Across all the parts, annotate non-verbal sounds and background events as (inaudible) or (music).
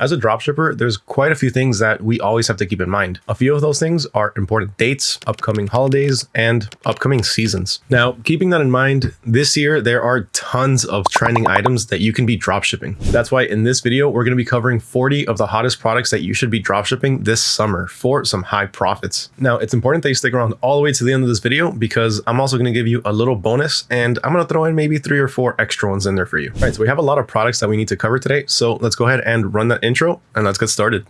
As a dropshipper, there's quite a few things that we always have to keep in mind. A few of those things are important dates, upcoming holidays, and upcoming seasons. Now, keeping that in mind, this year there are tons of trending items that you can be dropshipping. That's why in this video, we're going to be covering 40 of the hottest products that you should be dropshipping this summer for some high profits. Now, it's important that you stick around all the way to the end of this video because I'm also going to give you a little bonus and I'm going to throw in maybe three or four extra ones in there for you. All right, so we have a lot of products that we need to cover today. So let's go ahead and run that intro and let's get started.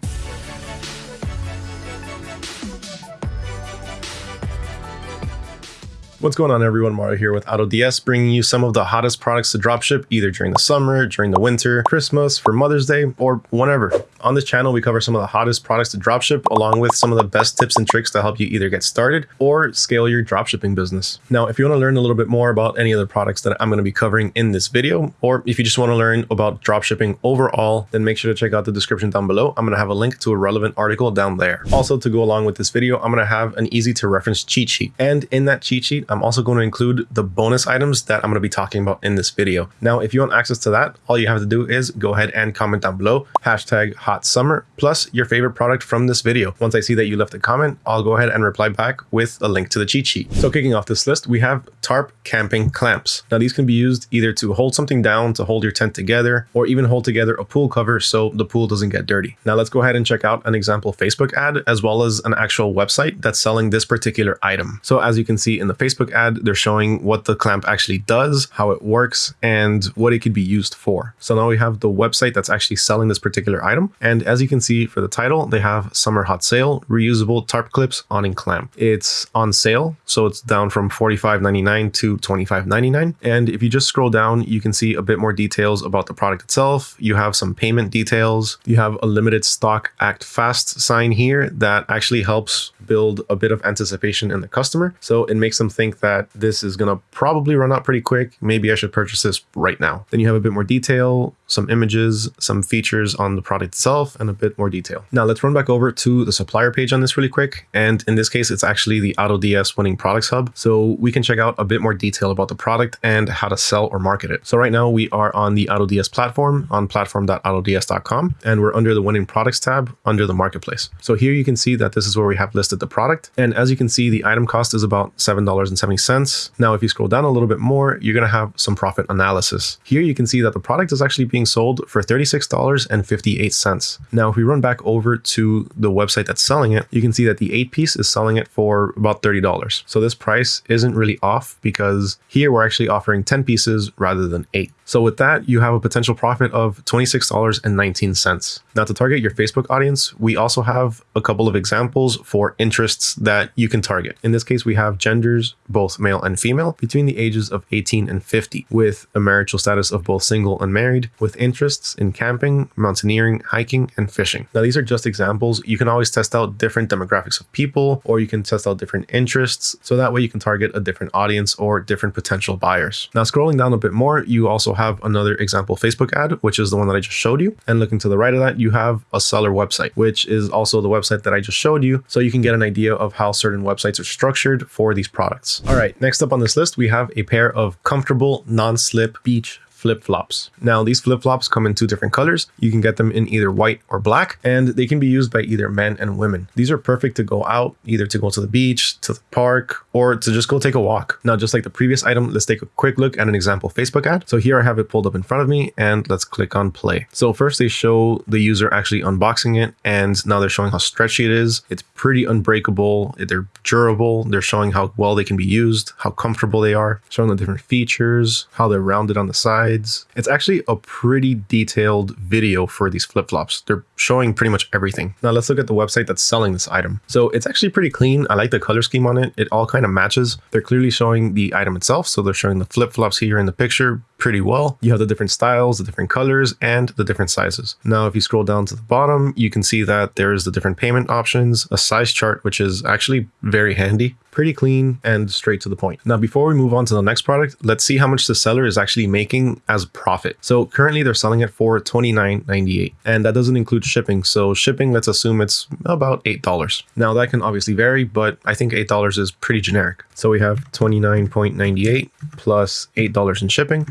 What's going on everyone, Mario here with AutoDS, bringing you some of the hottest products to dropship either during the summer, during the winter, Christmas, for Mother's Day, or whenever. On this channel, we cover some of the hottest products to dropship along with some of the best tips and tricks to help you either get started or scale your dropshipping business. Now, if you want to learn a little bit more about any of the products that I'm going to be covering in this video, or if you just want to learn about dropshipping overall, then make sure to check out the description down below. I'm going to have a link to a relevant article down there. Also, to go along with this video, I'm going to have an easy to reference cheat sheet. And in that cheat sheet, I'm also going to include the bonus items that I'm going to be talking about in this video. Now, if you want access to that, all you have to do is go ahead and comment down below, hashtag hot summer, plus your favorite product from this video. Once I see that you left a comment, I'll go ahead and reply back with a link to the cheat sheet. So kicking off this list, we have tarp camping clamps. Now these can be used either to hold something down to hold your tent together, or even hold together a pool cover so the pool doesn't get dirty. Now let's go ahead and check out an example Facebook ad, as well as an actual website that's selling this particular item. So as you can see in the Facebook ad, they're showing what the clamp actually does, how it works, and what it could be used for. So now we have the website that's actually selling this particular item. And as you can see for the title, they have summer hot sale, reusable tarp clips awning clamp. It's on sale, so it's down from $45.99 to $25.99. And if you just scroll down, you can see a bit more details about the product itself. You have some payment details. You have a limited stock act fast sign here that actually helps build a bit of anticipation in the customer. So it makes them think that this is going to probably run out pretty quick. Maybe I should purchase this right now. Then you have a bit more detail, some images, some features on the product itself, and a bit more detail. Now let's run back over to the supplier page on this really quick. And in this case, it's actually the AutoDS Winning Products Hub. So we can check out a bit more detail about the product and how to sell or market it. So right now we are on the AutoDS platform on platform.autods.com, and we're under the Winning Products tab under the marketplace. So here you can see that this is where we have listed the product. And as you can see, the item cost is about $7.70. Now, if you scroll down a little bit more, you're going to have some profit analysis. Here you can see that the product is actually being sold for $36.58. Now, if we run back over to the website that's selling it, you can see that the eight piece is selling it for about $30. So this price isn't really off because here we're actually offering 10 pieces rather than eight. So with that, you have a potential profit of $26.19. Now to target your Facebook audience, we also have a couple of examples for interests that you can target. In this case, we have genders, both male and female, between the ages of 18 and 50, with a marital status of both single and married, with interests in camping, mountaineering, hiking, and fishing. Now these are just examples. You can always test out different demographics of people, or you can test out different interests. So that way you can target a different audience or different potential buyers. Now scrolling down a bit more, you also have another example Facebook ad, which is the one that I just showed you. And looking to the right of that, you have a seller website, which is also the website that I just showed you. So you can get an idea of how certain websites are structured for these products. All right, next up on this list, we have a pair of comfortable non-slip beach flip-flops. Now these flip-flops come in two different colors. You can get them in either white or black and they can be used by either men and women. These are perfect to go out, either to go to the beach, to the park, or to just go take a walk. Now just like the previous item, let's take a quick look at an example Facebook ad. So here I have it pulled up in front of me and let's click on play. So first they show the user actually unboxing it and now they're showing how stretchy it is. It's pretty unbreakable. They're durable. They're showing how well they can be used, how comfortable they are, showing the different features, how they're rounded on the side sides. It's actually a pretty detailed video for these flip-flops. They're showing pretty much everything. Now let's look at the website that's selling this item. So it's actually pretty clean. I like the color scheme on it. It all kind of matches. They're clearly showing the item itself. So they're showing the flip-flops here in the picture pretty well. You have the different styles, the different colors, and the different sizes. Now, if you scroll down to the bottom, you can see that there's the different payment options, a size chart, which is actually very handy, pretty clean and straight to the point. Now, before we move on to the next product, let's see how much the seller is actually making as profit. So currently they're selling it for $29.98 and that doesn't include shipping. So shipping, let's assume it's about $8. Now that can obviously vary, but I think $8 is pretty generic. So we have 29.98 plus $8 in shipping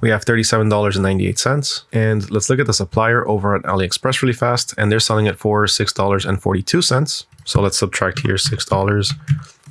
we have $37.98. And let's look at the supplier over at AliExpress really fast. And they're selling it for $6.42. So let's subtract here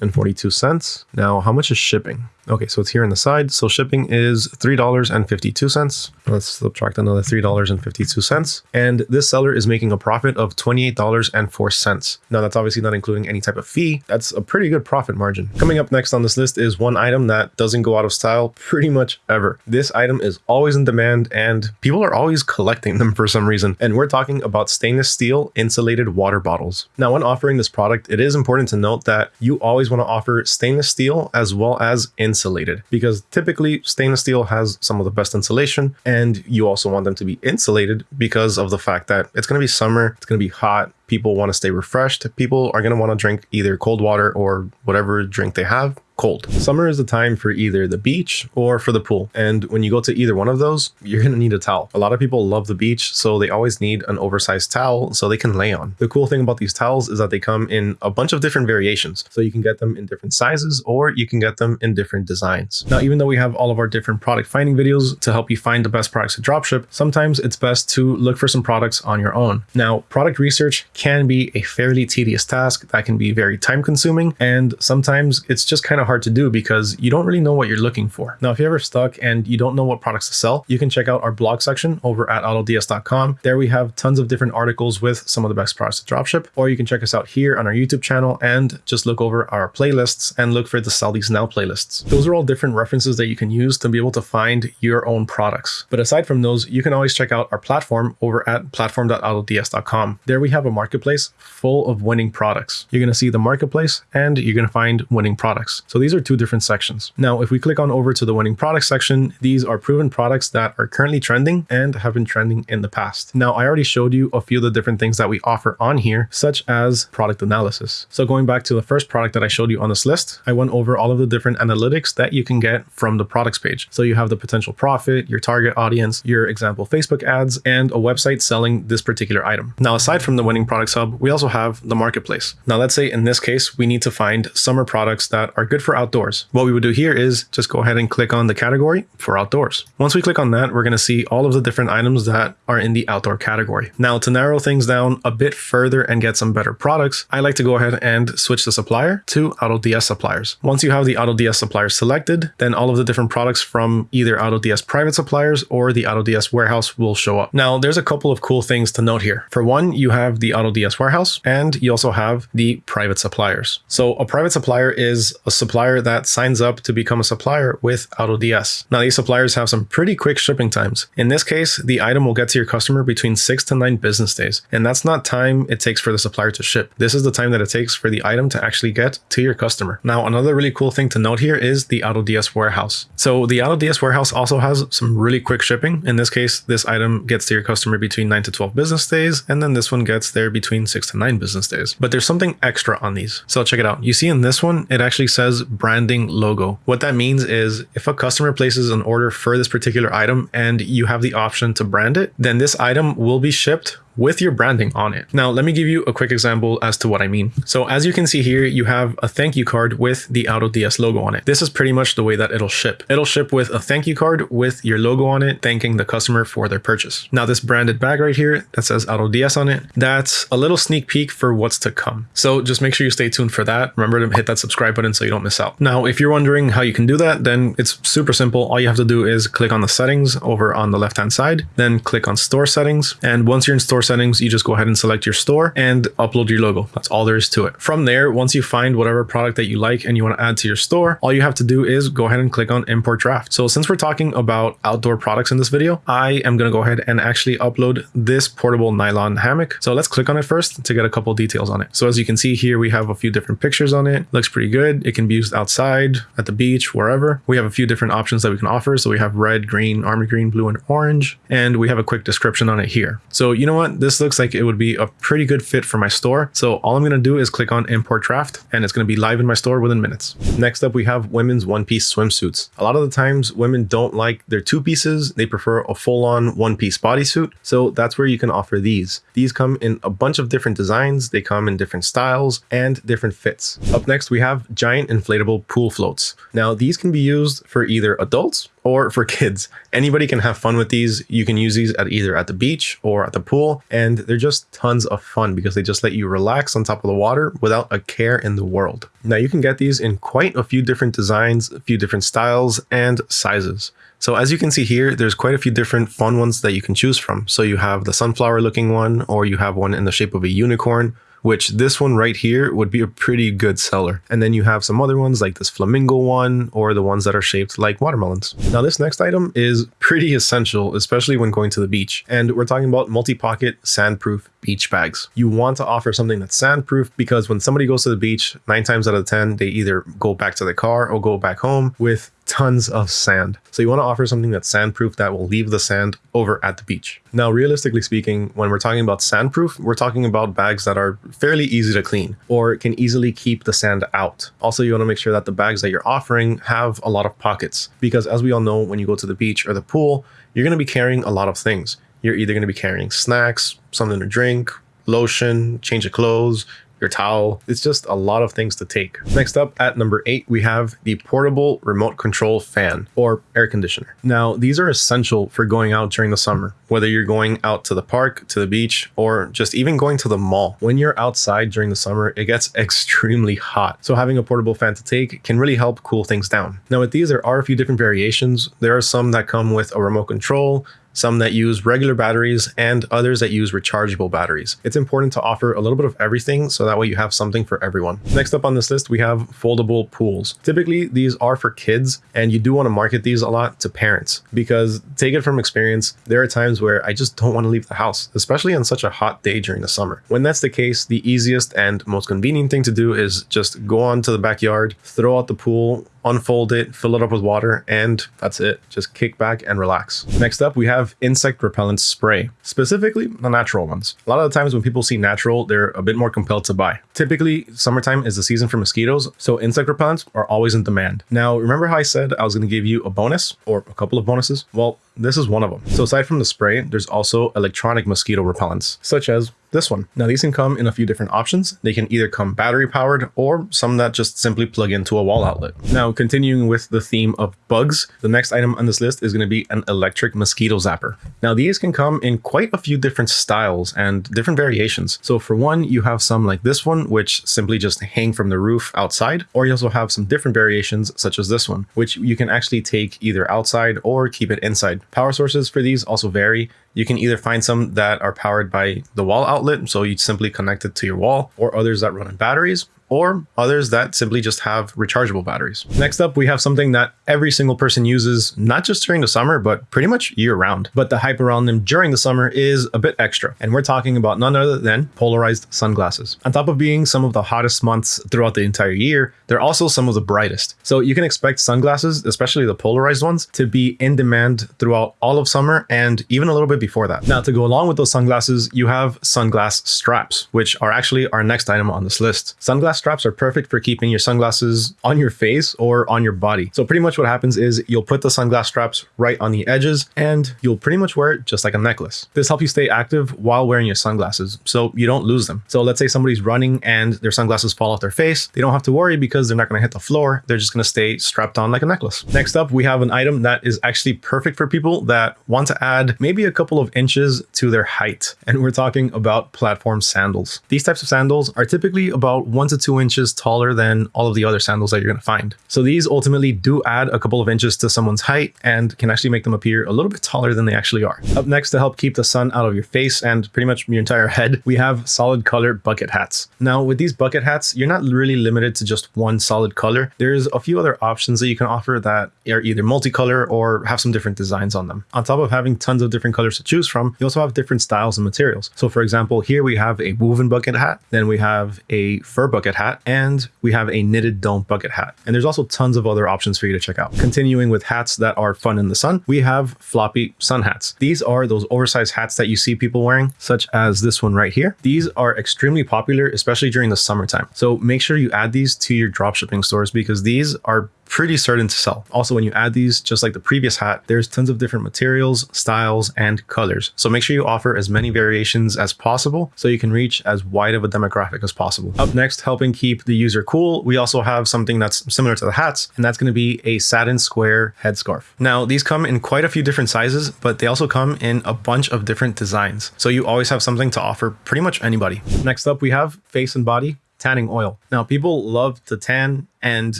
$6.42. Now, how much is shipping? Okay, so it's here on the side. So shipping is $3.52. Let's subtract another $3.52. And this seller is making a profit of $28.04. Now that's obviously not including any type of fee. That's a pretty good profit margin. Coming up next on this list is one item that doesn't go out of style pretty much ever. This item is always in demand and people are always collecting them for some reason. And we're talking about stainless steel insulated water bottles. Now when offering this product, it is important to note that you always want to offer stainless steel as well as insulated insulated. Because typically stainless steel has some of the best insulation and you also want them to be insulated because of the fact that it's going to be summer, it's going to be hot, people want to stay refreshed, people are going to want to drink either cold water or whatever drink they have cold. Summer is the time for either the beach or for the pool. And when you go to either one of those, you're going to need a towel. A lot of people love the beach, so they always need an oversized towel so they can lay on. The cool thing about these towels is that they come in a bunch of different variations. So you can get them in different sizes or you can get them in different designs. Now, even though we have all of our different product finding videos to help you find the best products to dropship, sometimes it's best to look for some products on your own. Now, product research can be a fairly tedious task that can be very time consuming. And sometimes it's just kind of hard to do because you don't really know what you're looking for. Now, if you're ever stuck and you don't know what products to sell, you can check out our blog section over at autods.com. There we have tons of different articles with some of the best products to dropship, or you can check us out here on our YouTube channel and just look over our playlists and look for the Sell These Now playlists. Those are all different references that you can use to be able to find your own products. But aside from those, you can always check out our platform over at platform.autods.com. There we have a marketplace full of winning products. You're going to see the marketplace and you're going to find winning products. So these are two different sections. Now, if we click on over to the winning products section, these are proven products that are currently trending and have been trending in the past. Now, I already showed you a few of the different things that we offer on here, such as product analysis. So going back to the first product that I showed you on this list, I went over all of the different analytics that you can get from the products page. So you have the potential profit, your target audience, your example Facebook ads, and a website selling this particular item. Now, aside from the winning products hub, we also have the marketplace. Now, let's say in this case, we need to find summer products that are good for outdoors. What we would do here is just go ahead and click on the category for outdoors. Once we click on that, we're going to see all of the different items that are in the outdoor category. Now, to narrow things down a bit further and get some better products, I like to go ahead and switch the supplier to AutoDS suppliers. Once you have the AutoDS suppliers selected, then all of the different products from either AutoDS private suppliers or the AutoDS warehouse will show up. Now, there's a couple of cool things to note here. For one, you have the AutoDS warehouse and you also have the private suppliers. So a private supplier is a supplier that signs up to become a supplier with AutoDS. Now, these suppliers have some pretty quick shipping times. In this case, the item will get to your customer between six to nine business days. And that's not time it takes for the supplier to ship. This is the time that it takes for the item to actually get to your customer. Now, another really cool thing to note here is the AutoDS warehouse. So the AutoDS warehouse also has some really quick shipping. In this case, this item gets to your customer between nine to 12 business days. And then this one gets there between six to nine business days. But there's something extra on these. So check it out. You see in this one, it actually says branding logo. What that means is if a customer places an order for this particular item and you have the option to brand it, then this item will be shipped with your branding on it. Now, let me give you a quick example as to what I mean. So as you can see here, you have a thank you card with the AutoDS logo on it. This is pretty much the way that it'll ship. It'll ship with a thank you card with your logo on it, thanking the customer for their purchase. Now, this branded bag right here that says AutoDS on it, that's a little sneak peek for what's to come. So just make sure you stay tuned for that. Remember to hit that subscribe button so you don't miss out. Now, if you're wondering how you can do that, then it's super simple. All you have to do is click on the settings over on the left-hand side, then click on store settings. And once you're in store settings, you just go ahead and select your store and upload your logo. That's all there is to it. From there, once you find whatever product that you like and you want to add to your store, all you have to do is go ahead and click on import draft. So since we're talking about outdoor products in this video, I am going to go ahead and actually upload this portable nylon hammock. So let's click on it first to get a couple details on it. So as you can see here, we have a few different pictures on it. Looks pretty good. It can be used outside, at the beach, wherever. We have a few different options that we can offer. So we have red, green, army green, blue, and orange. And we have a quick description on it here. So you know what? This looks like it would be a pretty good fit for my store. So all I'm going to do is click on import draft and it's going to be live in my store within minutes. Next up, we have women's one piece swimsuits. A lot of the times women don't like their two pieces. They prefer a full on one piece bodysuit. So that's where you can offer these. These come in a bunch of different designs. They come in different styles and different fits. Up next, we have giant inflatable pool floats. Now these can be used for either adults or for kids. Anybody can have fun with these. You can use these at either at the beach or at the pool, and they're just tons of fun because they just let you relax on top of the water without a care in the world. Now you can get these in quite a few different designs, a few different styles and sizes. So as you can see here, there's quite a few different fun ones that you can choose from. So you have the sunflower looking one, or you have one in the shape of a unicorn, which this one right here would be a pretty good seller. And then you have some other ones like this flamingo one or the ones that are shaped like watermelons. Now this next item is pretty essential, especially when going to the beach. And we're talking about multi-pocket sandproof beach bags. You want to offer something that's sandproof because when somebody goes to the beach, nine times out of 10, they either go back to the car or go back home with tons of sand. So you want to offer something that's sandproof that will leave the sand over at the beach. Now, realistically speaking, when we're talking about sandproof, we're talking about bags that are fairly easy to clean or can easily keep the sand out. Also, you want to make sure that the bags that you're offering have a lot of pockets because as we all know, when you go to the beach or the pool, you're going to be carrying a lot of things. You're either going to be carrying snacks, something to drink, lotion, change of clothes, your towel. It's just a lot of things to take. Next up at number eight, we have the portable remote control fan or air conditioner. Now, these are essential for going out during the summer, whether you're going out to the park, to the beach, or just even going to the mall. When you're outside during the summer, it gets (laughs) extremely hot. So having a portable fan to take can really help cool things down. Now with these, there are a few different variations. There are some that come with a remote control, some that use regular batteries, and others that use rechargeable batteries. It's important to offer a little bit of everything so that way you have something for everyone. Next up on this list, we have foldable pools. Typically, these are for kids, and you do want to market these a lot to parents because take it from experience, there are times where I just don't want to leave the house, especially on such a hot day during the summer. When that's the case, the easiest and most convenient thing to do is just go on to the backyard, throw out the pool, unfold it, fill it up with water, and that's it. Just kick back and relax. Next up, we have insect repellent spray, specifically the natural ones. A lot of the times when people see natural, they're a bit more compelled to buy. Typically, summertime is the season for mosquitoes, so insect repellents are always in demand. Now, remember how I said I was going to give you a bonus or a couple of bonuses? Well, this is one of them. So aside from the spray, there's also electronic mosquito repellents, such as this one. Now these can come in a few different options. They can either come battery powered or some that just simply plug into a wall outlet. Now continuing with the theme of bugs, the next item on this list is going to be an electric mosquito zapper. Now these can come in quite a few different styles and different variations. So for one, you have some like this one, which simply just hang from the roof outside, or you also have some different variations such as this one, which you can actually take either outside or keep it inside. Power sources for these also vary. You can either find some that are powered by the wall outlet, so you simply connect it to your wall, or others that run on batteries, or others that simply just have rechargeable batteries. Next up, we have something that every single person uses, not just during the summer, but pretty much year round. But the hype around them during the summer is a bit extra. And we're talking about none other than polarized sunglasses. On top of being some of the hottest months throughout the entire year, they're also some of the brightest. So you can expect sunglasses, especially the polarized ones, to be in demand throughout all of summer and even a little bit before that. Now, to go along with those sunglasses, you have sunglass straps, which are actually our next item on this list. Sunglass straps are perfect for keeping your sunglasses on your face or on your body. So pretty much what happens is you'll put the sunglass straps right on the edges and you'll pretty much wear it just like a necklace. This helps you stay active while wearing your sunglasses so you don't lose them. So let's say somebody's running and their sunglasses fall off their face. They don't have to worry because they're not going to hit the floor. They're just going to stay strapped on like a necklace. Next up, we have an item that is actually perfect for people that want to add maybe a couple of inches to their height. And we're talking about platform sandals. These types of sandals are typically about one to two inches taller than all of the other sandals that you're going to find. So these ultimately do add a couple of inches to someone's height and can actually make them appear a little bit taller than they actually are. Up next to help keep the sun out of your face and pretty much your entire head, we have solid color bucket hats. Now with these bucket hats, you're not really limited to just one solid color. There's a few other options that you can offer that are either multicolor or have some different designs on them. On top of having tons of different colors to choose from, you also have different styles and materials. So for example, here we have a woven bucket hat, then we have a fur bucket hat, and we have a knitted dome bucket hat. And there's also tons of other options for you to check out. Continuing with hats that are fun in the sun, we have floppy sun hats. These are those oversized hats that you see people wearing, such as this one right here. These are extremely popular, especially during the summertime. So make sure you add these to your dropshipping stores because these are pretty certain to sell. Also, when you add these, just like the previous hat, there's tons of different materials, styles, and colors. So make sure you offer as many variations as possible so you can reach as wide of a demographic as possible. Up next, helping keep the user cool, we also have something that's similar to the hats, and that's going to be a satin square headscarf. Now, these come in quite a few different sizes, but they also come in a bunch of different designs. So you always have something to offer pretty much anybody. Next up, we have face and body tanning oil. Now, people love to tan, and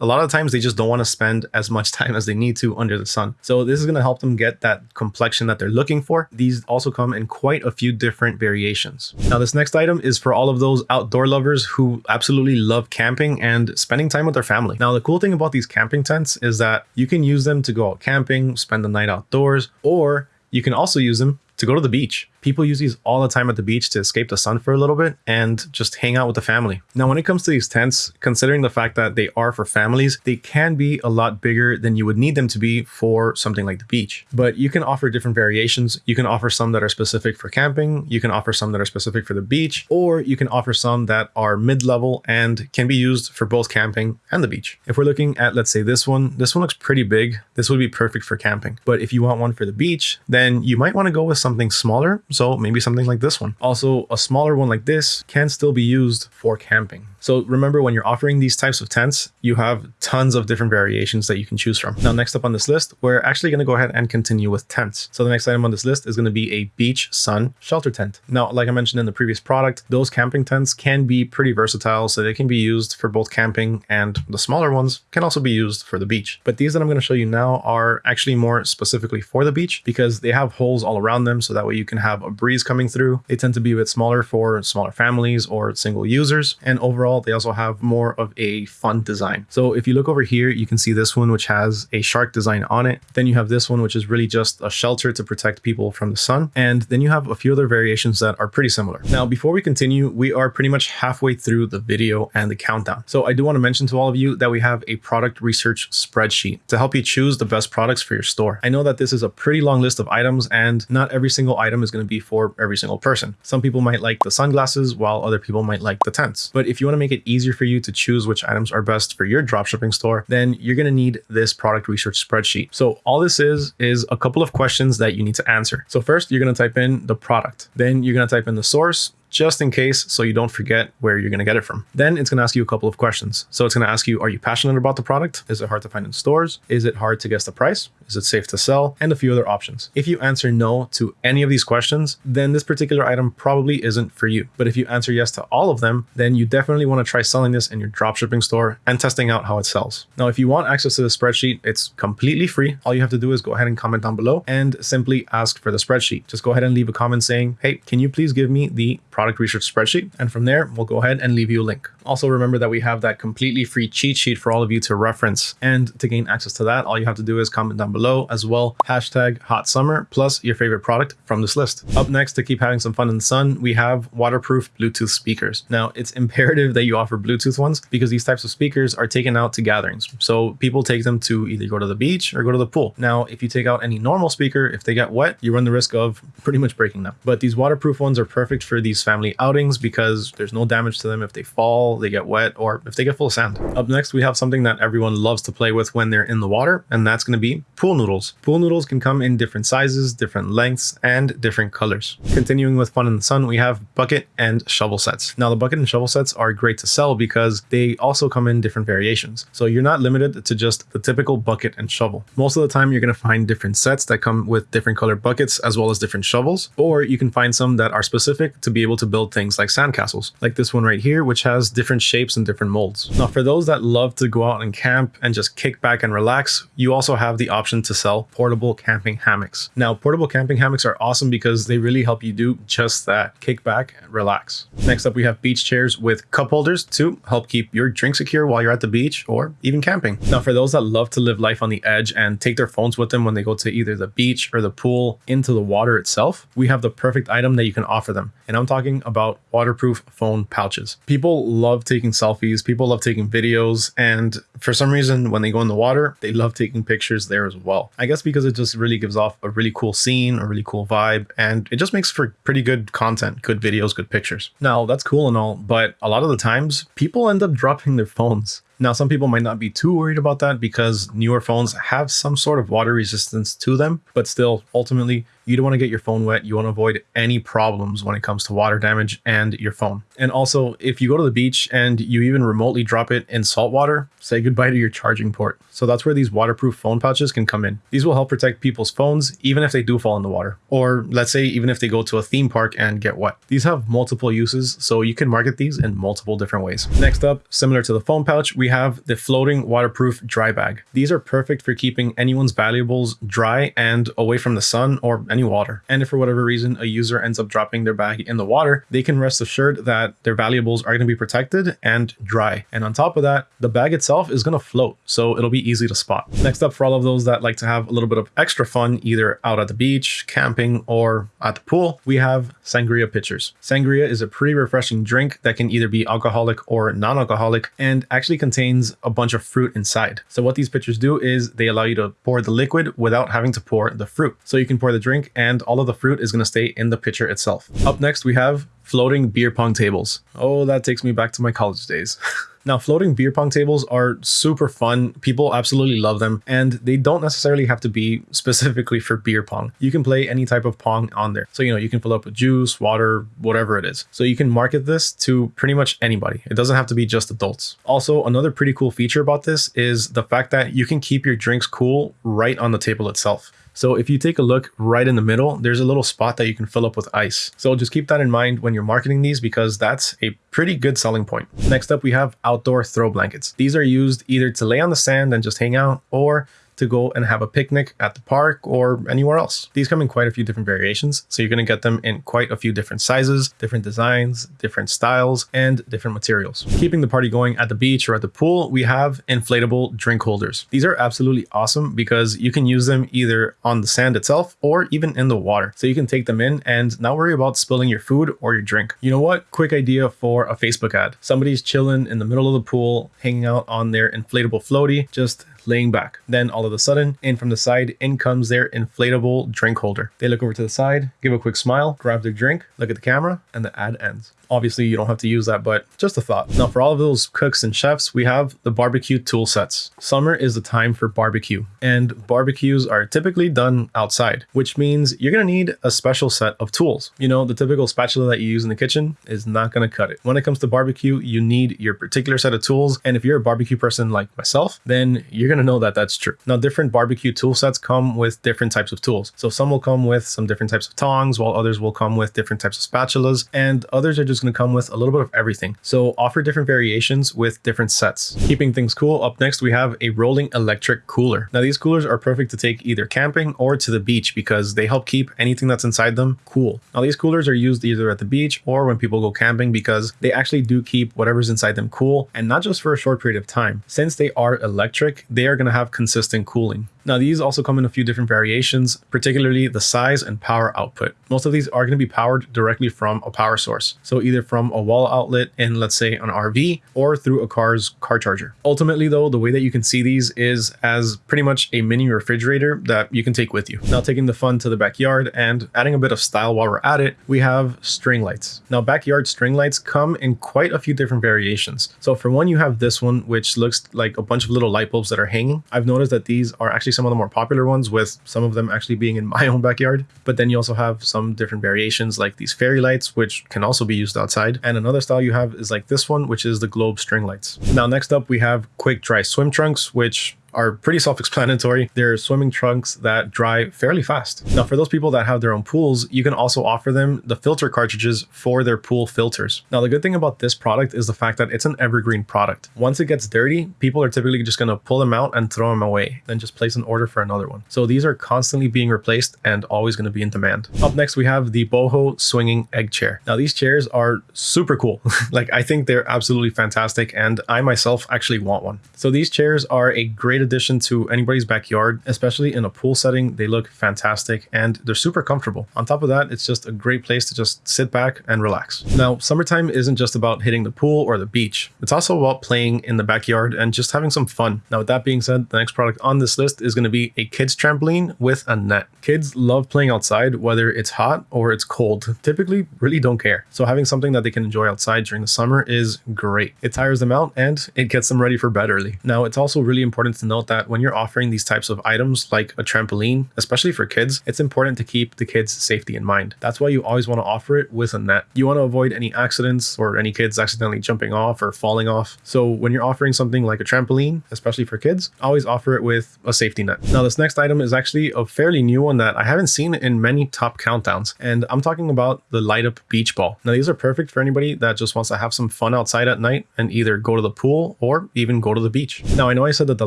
a lot of times they just don't want to spend as much (laughs) time as they need to under the sun. So this is going to help them get that complexion that they're looking for. These also come in quite a few different variations. Now, this next item is for all of those outdoor lovers who absolutely love camping and spending time with their family. Now, the cool thing about these camping tents is that you can use them to go out camping, spend the night outdoors, or you can also use them to go to the beach. People use these all the time at the beach to escape the sun for a little bit and just hang out with the family. Now, when it comes to these tents, considering the fact that they are for families, they can be a lot bigger than you would need them to be for something like the beach. But you can offer different variations. You can offer some that are specific for camping, you can offer some that are specific for the beach, or you can offer some that are mid-level and can be used for both camping and the beach. If we're looking at, let's say this one, this one looks pretty big. This would be perfect for camping. But if you want one for the beach, then you might want to go with something smaller so maybe something like this one. Also, a smaller one like this can still be used for camping. So remember when you're offering these types of tents, you have tons of different variations that you can choose from. Now, next up on this list, we're actually going to go ahead and continue with tents. So the next item on this list is going to be a beach sun shelter tent. Now, like I mentioned in the previous product, those camping tents can be pretty versatile. So they can be used for both camping and the smaller ones can also be used for the beach. But these that I'm going to show you now are actually more specifically for the beach because they have holes all around them. So that way you can have a breeze coming through. They tend to be a bit smaller for smaller families or single users. And overall, they also have more of a fun design. So if you look over here, you can see this one, which has a shark design on it. Then you have this one, which is really just a shelter to protect people from the sun. And then you have a few other variations that are pretty similar. Now, before we continue, we are pretty much halfway through the video and the countdown. So I do want to mention to all of you that we have a product research spreadsheet to help you choose the best products for your store. I know that this is a pretty long list of items and not every single item is going to be for every single person. Some people might like the sunglasses while other people might like the tents. But if you want to make it easier for you to choose which items are best for your dropshipping store, then you're going to need this product research spreadsheet. So all this is, is a couple of questions that you need to answer. So first you're going to type in the product, then you're going to type in the source, just in case so you don't forget where you're going to get it from. Then it's going to ask you a couple of questions. So it's going to ask you, are you passionate about the product? Is it hard to find in stores? Is it hard to guess the price? Is it safe to sell? And a few other options. If you answer no to any of these questions, then this particular item probably isn't for you. But if you answer yes to all of them, then you definitely want to try selling this in your dropshipping store and testing out how it sells. Now, if you want access to the spreadsheet, it's completely free. All you have to do is go ahead and comment down below and simply ask for the spreadsheet. Just go ahead and leave a comment saying, hey, can you please give me the product research spreadsheet. And from there, we'll go ahead and leave you a link. Also remember that we have that completely free cheat sheet for all of you to reference. And to gain access to that, all you have to do is comment down below as well, hashtag hot summer plus your favorite product from this list. Up next to keep having some fun in the sun, we have waterproof Bluetooth speakers. Now it's imperative that you offer Bluetooth ones because these types of speakers are taken out to gatherings. So people take them to either go to the beach or go to the pool. Now, if you take out any normal speaker, if they get wet, you run the risk of pretty much breaking them. But these waterproof ones are perfect for these family outings because there's no damage to them if they fall, they get wet, or if they get full of sand. Up next, we have something that everyone loves to play with when they're in the water, and that's going to be pool noodles. Pool noodles can come in different sizes, different lengths, and different colors. Continuing with fun in the sun, we have bucket and shovel sets. Now, the bucket and shovel sets are great to sell because they also come in different variations. So you're not limited to just the typical bucket and shovel. Most of the time, you're going to find different sets that come with different colored buckets as well as different shovels, or you can find some that are specific to be able to build things like sandcastles, like this one right here, which has different shapes and different molds. Now, for those that love to go out and camp and just kick back and relax, you also have the option to sell portable camping hammocks. Now, portable camping hammocks are awesome because they really help you do just that, kick back and relax. Next up, we have beach chairs with cup holders to help keep your drink secure while you're at the beach or even camping. Now, for those that love to live life on the edge and take their phones with them when they go to either the beach or the pool into the water itself, we have the perfect item that you can offer them. And I'm talking about waterproof phone pouches. People love taking selfies, people love taking videos, and for some reason, when they go in the water, they love taking pictures there as well. I guess because it just really gives off a really cool scene, a really cool vibe, and it just makes for pretty good content, good videos, good pictures. Now, that's cool and all, but a lot of the times, people end up dropping their phones Now, some people might not be too worried about that because newer phones have some sort of water resistance to them, but still, ultimately, you don't want to get your phone wet. You want to avoid any problems when it comes to water damage and your phone. And also, if you go to the beach and you even remotely drop it in salt water, say goodbye to your charging port. So that's where these waterproof phone pouches can come in. These will help protect people's phones even if they do fall in the water. Or let's say even if they go to a theme park and get wet. These have multiple uses, so you can market these in multiple different ways. Next up, similar to the phone pouch, we have the floating waterproof dry bag. These are perfect for keeping anyone's valuables dry and away from the sun or any water. And if for whatever reason a user ends up dropping their bag in the water, they can rest assured that their valuables are going to be protected and dry. And on top of that, the bag itself is going to float, so it'll be easy to spot. Next up, for all of those that like to have a little bit of extra fun, either out at the beach, camping, or at the pool, we have sangria pitchers. Sangria is a pretty refreshing drink that can either be alcoholic or non-alcoholic and actually contains a bunch of fruit inside. So what these pitchers do is they allow you to pour the liquid without having to pour the fruit. So you can pour the drink and all of the fruit is going to stay in the pitcher itself. Up next, we have floating beer pong tables. Oh, that takes me back to my college days. (laughs) Now, floating beer pong tables are super fun. People absolutely love them, and they don't necessarily have to be (laughs) specifically for beer pong. You can play any type of pong on there. So, you know, you can fill up with juice, water, whatever it is. So you can market this to pretty much anybody. It doesn't have to be just adults. Also, another pretty cool feature about this is the fact that you can keep your drinks cool right on the table itself. So if you take a look right in the middle, there's a little spot that you can fill up with ice. So just keep that in mind when you're marketing these because that's a pretty good selling point. Next up, we have outdoor throw blankets. These are used either to lay on the sand and just hang out or to go and have a picnic at the park or anywhere else. These come in quite a few different variations, so you're going to get them in quite a few different sizes, different designs, different styles, and different materials. Keeping the party going at the beach or at the pool, we have inflatable drink holders. These are absolutely awesome because you can use them either on the sand itself or even in the water. So you can take them in and not worry about spilling your food or your drink. You know what? Quick idea for a Facebook ad. Somebody's chilling in the middle of the pool, hanging out on their inflatable floaty, just laying back. Then all of a sudden, in from the side, in comes their inflatable drink holder. They look over to the side, give a quick smile, grab their drink, look at the camera, and the ad ends. Obviously, you don't have to use that, but just a thought. Now, for all of those cooks and chefs, we have the barbecue tool sets. Summer is the time for barbecue, and barbecues are typically done outside, which means you're gonna need a special set of tools. You know, the typical spatula that you use in the kitchen is not gonna cut it. When it comes to barbecue, you need your particular set of tools, and if you're a barbecue person like myself, then you're gonna know that that's true. Now, different barbecue tool sets come with different types of tools. So some will come with some different types of tongs, while others will come with different types of spatulas, and others are just going to come with a little bit of everything. So offer different variations with different sets. Keeping things cool, up next we have a rolling electric cooler. Now these coolers are perfect to take either camping or to the beach because they help keep anything that's inside them cool. Now these coolers are used either at the beach or when people go camping because they actually do keep whatever's inside them cool and not just for a short period of time. Since they are electric, they are going to have consistent cooling. Now these also come in a few different variations, particularly the size and power output. Most of these are going to be powered directly from a power source. So either from a wall outlet in let's say an RV or through a car's car charger. Ultimately though, the way that you can see these is as pretty much a mini refrigerator that you can take with you. Now taking the fun to the backyard and adding a bit of style while we're at it, we have string lights. Now backyard string lights come in quite a few different variations. So for one, you have this one, which looks like a bunch of little light bulbs that are hanging. I've noticed that these are actually some of the more popular ones with some of them actually being in (laughs) my own backyard. But then you also have some different variations like these fairy lights, which can also be used outside. And another style you have is like this one, which is the globe string lights. Now, next up, we have quick dry swim trunks, which are pretty self-explanatory. They're swimming trunks that dry fairly fast. Now, for those people that have their own pools, you can also offer them the filter cartridges for their pool filters. Now, the good thing about this product is the fact that it's an evergreen product. Once it gets dirty, people are typically just going to pull them out and throw them away, then just place an order for another one. So these are constantly being replaced and always going to be in demand. Up next, we have the boho swinging egg chair. Now, these chairs are super cool. (laughs) like, I think they're absolutely fantastic, and I myself actually want one. So these chairs are a great great addition to anybody's backyard, especially in a pool setting. They look fantastic and they're super comfortable. On top of that, it's just a great place to just sit back and relax. Now, summertime isn't just about hitting the pool or the beach. It's also about playing in the backyard and just having some fun. Now, with that being said, the next product on this list is going to be a kids trampoline with a net. Kids love playing outside, whether it's hot or it's cold. Typically, really don't care. So having something that they can enjoy outside during the summer is great. It tires them out and it gets them ready for bed early. Now, it's also really important to note that when you're offering these types of items like a trampoline, especially for kids, it's important to keep the kids' safety in mind. That's why you always want to offer it with a net. You want to avoid any accidents or any kids accidentally jumping off or falling off. So when you're offering something like a trampoline, especially for kids, always offer it with a safety net. Now, this next item is actually a fairly new one that I haven't seen in many top countdowns, and I'm talking about the light up beach ball. Now, these are perfect for anybody that just wants to have some fun outside at night and either go to the pool or even go to the beach. Now, I know I said that the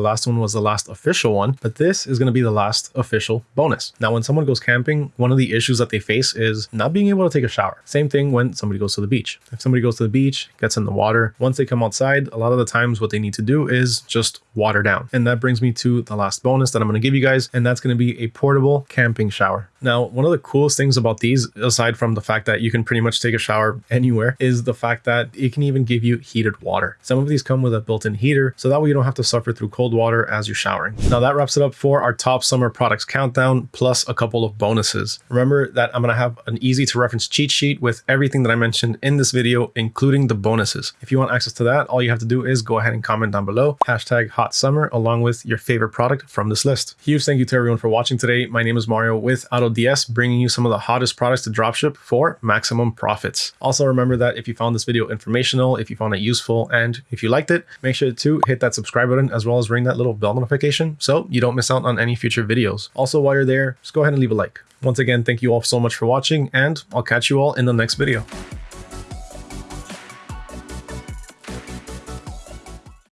last one was the last official one, but this is going to be the last official bonus. Now, when someone goes camping, one of the issues that they face is not being able to take a shower. Same thing when somebody goes to the beach. If somebody goes to the beach, gets in the water, once they come outside, a lot of the times what they need to do is just water down. And that brings me to the last bonus that I'm going to give you guys, and that's going to be a portable camping shower. Now, one of the coolest things about these, aside from the fact that you can pretty much take a shower (laughs) anywhere, is the fact that it can even give you heated water. Some of these come with a built-in heater, so that way you don't have to suffer through cold water as you're showering. Now that wraps it up for our top summer products countdown, plus a couple of bonuses. Remember that I'm going to have an easy to reference cheat sheet with everything that I mentioned in this video, including the bonuses. If you want access to that, all you have to do is go ahead and comment down below, hashtag hot summer, along with your favorite product from this list. Huge thank you to everyone for watching today. My name is Mario with AutoDS, bringing you some of the hottest products to dropship for maximum profits. Also remember that if you found this video informational, if you found it useful, and if you liked it, make sure to hit that subscribe button as well as ring that little bell notification so you don't miss out on any future videos. Also, while you're there, just go ahead and leave a like. Once again, thank you all so much for watching and I'll catch you all in the next video.